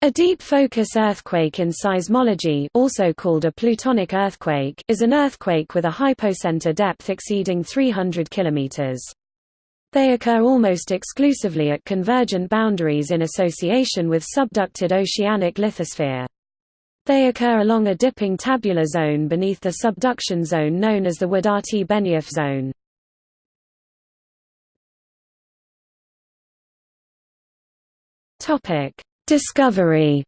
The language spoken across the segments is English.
A deep focus earthquake in seismology also called a plutonic earthquake is an earthquake with a hypocenter depth exceeding 300 km. They occur almost exclusively at convergent boundaries in association with subducted oceanic lithosphere. They occur along a dipping tabular zone beneath the subduction zone known as the Wadati-Benioff zone. Topic: Discovery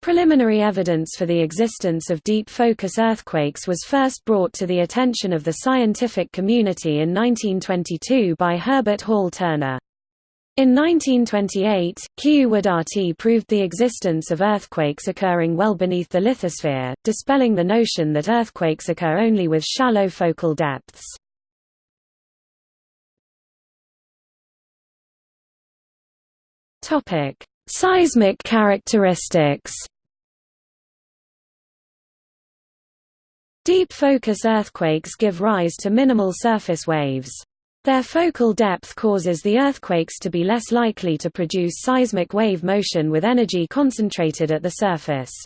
Preliminary evidence for the existence of deep focus earthquakes was first brought to the attention of the scientific community in 1922 by Herbert Hall Turner. In 1928, Kiyoo Wadati proved the existence of earthquakes occurring well beneath the lithosphere, dispelling the notion that earthquakes occur only with shallow focal depths. Topic: Seismic characteristics. Deep focus earthquakes give rise to minimal surface waves. Their focal depth causes the earthquakes to be less likely to produce seismic wave motion with energy concentrated at the surface.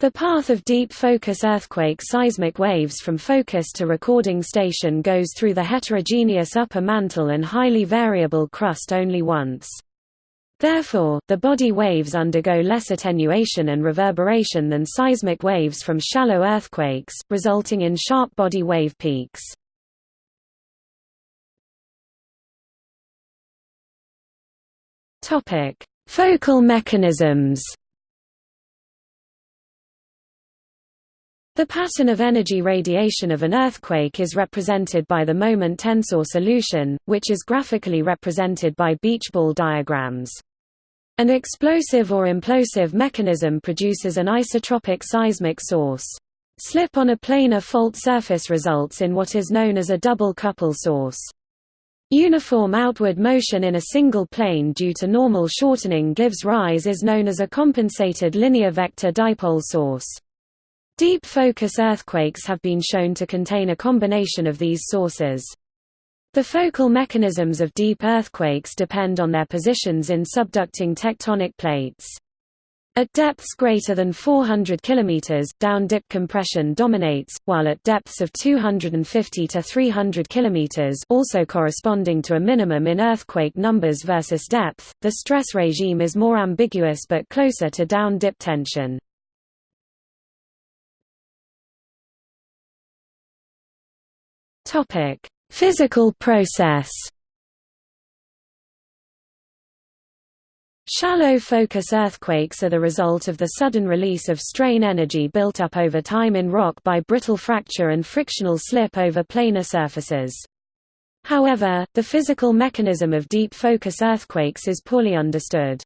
The path of deep focus earthquake seismic waves from focus to recording station goes through the heterogeneous upper mantle and highly variable crust only once. Therefore, the body waves undergo less attenuation and reverberation than seismic waves from shallow earthquakes, resulting in sharp body wave peaks. Focal mechanisms The pattern of energy radiation of an earthquake is represented by the moment tensor solution, which is graphically represented by beach ball diagrams. An explosive or implosive mechanism produces an isotropic seismic source. Slip on a planar fault surface results in what is known as a double couple source. Uniform outward motion in a single plane due to normal shortening gives rise is known as a compensated linear vector dipole source. Deep focus earthquakes have been shown to contain a combination of these sources. The focal mechanisms of deep earthquakes depend on their positions in subducting tectonic plates. At depths greater than 400 km, down-dip compression dominates, while at depths of 250 to 300 km also corresponding to a minimum in earthquake numbers versus depth, the stress regime is more ambiguous but closer to down-dip tension. Topic: Physical process. Shallow focus earthquakes are the result of the sudden release of strain energy built up over time in rock by brittle fracture and frictional slip over planar surfaces. However, the physical mechanism of deep focus earthquakes is poorly understood.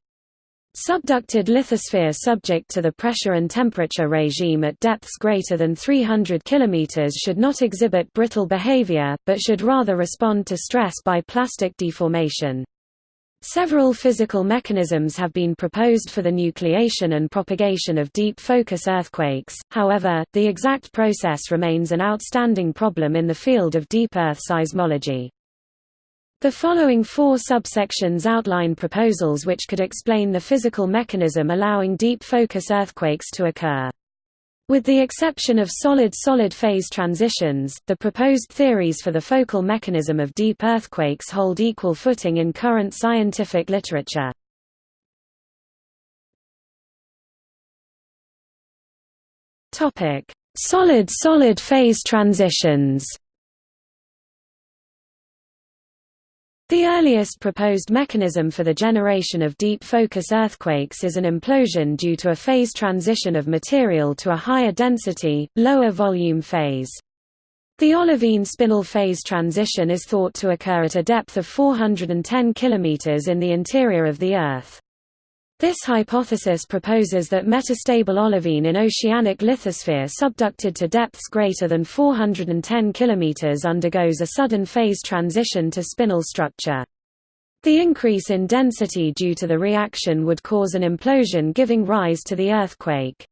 Subducted lithosphere subject to the pressure and temperature regime at depths greater than 300 km should not exhibit brittle behavior, but should rather respond to stress by plastic deformation. Several physical mechanisms have been proposed for the nucleation and propagation of deep focus earthquakes, however, the exact process remains an outstanding problem in the field of deep earth seismology. The following four subsections outline proposals which could explain the physical mechanism allowing deep focus earthquakes to occur. With the exception of solid-solid phase transitions, the proposed theories for the focal mechanism of deep earthquakes hold equal footing in current scientific literature. Solid-solid phase transitions The earliest proposed mechanism for the generation of deep focus earthquakes is an implosion due to a phase transition of material to a higher density, lower volume phase. The olivine spinel phase transition is thought to occur at a depth of 410 km in the interior of the Earth. This hypothesis proposes that metastable olivine in oceanic lithosphere subducted to depths greater than 410 km undergoes a sudden phase transition to spinel structure. The increase in density due to the reaction would cause an implosion giving rise to the earthquake.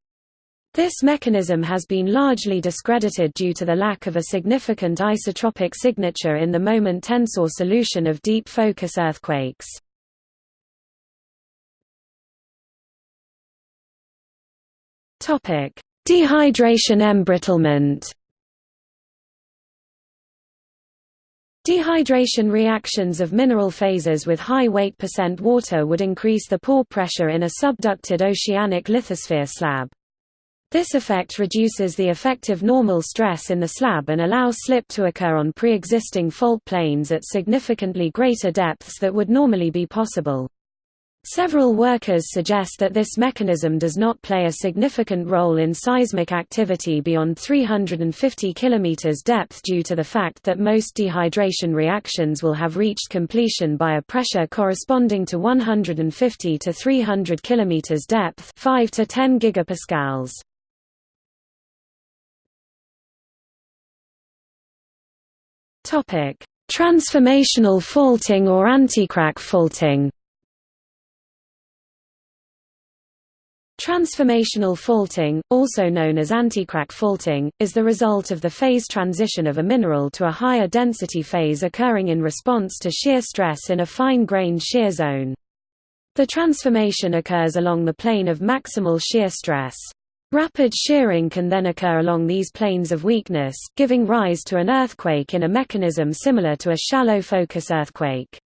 This mechanism has been largely discredited due to the lack of a significant isotropic signature in the moment tensor solution of deep focus earthquakes. Dehydration embrittlement Dehydration reactions of mineral phases with high weight percent water would increase the pore pressure in a subducted oceanic lithosphere slab. This effect reduces the effective normal stress in the slab and allows slip to occur on pre-existing fault planes at significantly greater depths that would normally be possible. Several workers suggest that this mechanism does not play a significant role in seismic activity beyond 350 km depth due to the fact that most dehydration reactions will have reached completion by a pressure corresponding to 150 to 300 km depth 5 to 10 gigapascals. Transformational faulting or anticrack faulting Transformational faulting, also known as anticrack faulting, is the result of the phase transition of a mineral to a higher density phase occurring in response to shear stress in a fine-grained shear zone. The transformation occurs along the plane of maximal shear stress. Rapid shearing can then occur along these planes of weakness, giving rise to an earthquake in a mechanism similar to a shallow focus earthquake.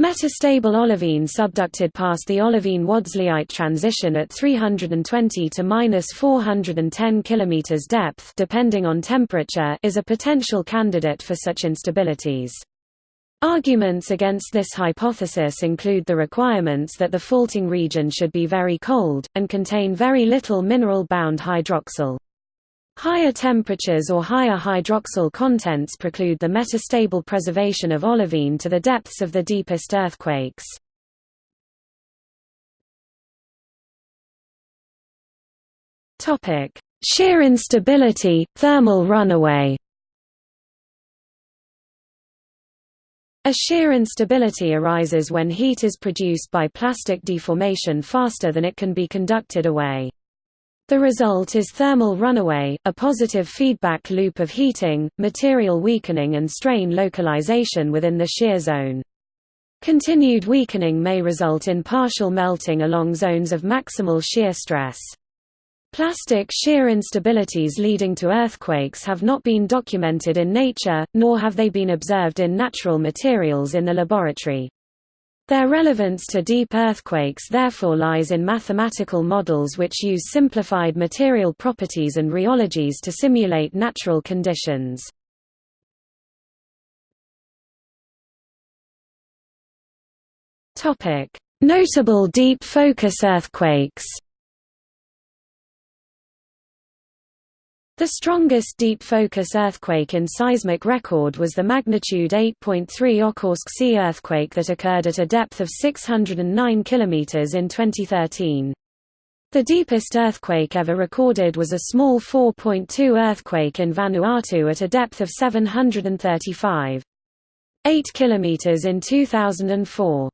Metastable olivine subducted past the olivine-Wadsleyite transition at 320 to -410 km depth depending on temperature is a potential candidate for such instabilities. Arguments against this hypothesis include the requirements that the faulting region should be very cold, and contain very little mineral-bound hydroxyl. Higher temperatures or higher hydroxyl contents preclude the metastable preservation of olivine to the depths of the deepest earthquakes. Shear instability, thermal runaway A shear instability arises when heat is produced by plastic deformation faster than it can be conducted away. The result is thermal runaway, a positive feedback loop of heating, material weakening and strain localization within the shear zone. Continued weakening may result in partial melting along zones of maximal shear stress. Plastic shear instabilities leading to earthquakes have not been documented in nature, nor have they been observed in natural materials in the laboratory. Their relevance to deep earthquakes therefore lies in mathematical models which use simplified material properties and rheologies to simulate natural conditions. Notable deep focus earthquakes The strongest deep focus earthquake in seismic record was the magnitude 8.3 Okhotsk Sea earthquake that occurred at a depth of 609 km in 2013. The deepest earthquake ever recorded was a small 4.2 earthquake in Vanuatu at a depth of 735. 8 km in 2004.